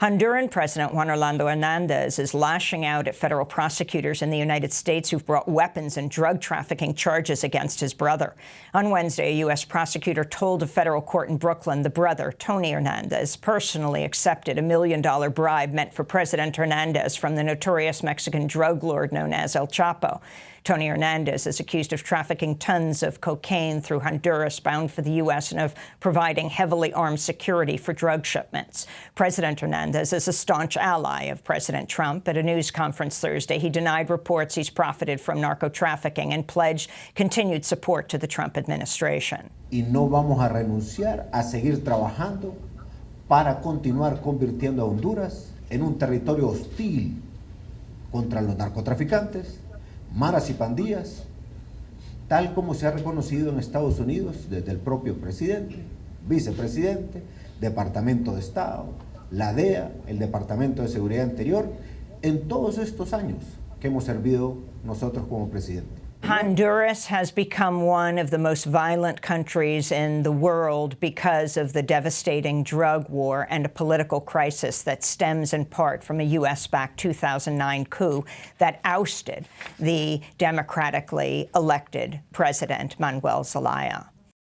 Honduran President Juan Orlando Hernandez is lashing out at federal prosecutors in the United States who've brought weapons and drug trafficking charges against his brother. On Wednesday, a U.S. prosecutor told a federal court in Brooklyn the brother, Tony Hernandez, personally accepted a million-dollar bribe meant for President Hernandez from the notorious Mexican drug lord known as El Chapo. Tony Hernandez is accused of trafficking tons of cocaine through Honduras bound for the U.S. and of providing heavily armed security for drug shipments. President Hernandez is a staunch ally of President Trump. At a news conference Thursday, he denied reports he's profited from narco-trafficking and pledged continued support to the Trump administration. Y no vamos a renunciar a seguir trabajando para continuar convirtiendo a Honduras en un territorio hostil contra los narcotraficantes, maras y pandillas, tal como se ha reconocido en Estados Unidos desde el propio presidente, vicepresidente, Departamento de Estado, la DEA, el Departamento de Seguridad Interior, en todos estos años que hemos servido nosotros como presidente. Honduras has become one of the most violent countries in the world because of the devastating drug war and a political crisis that stems in part from a U.S.-backed 2009 coup that ousted the democratically elected President Manuel Zelaya.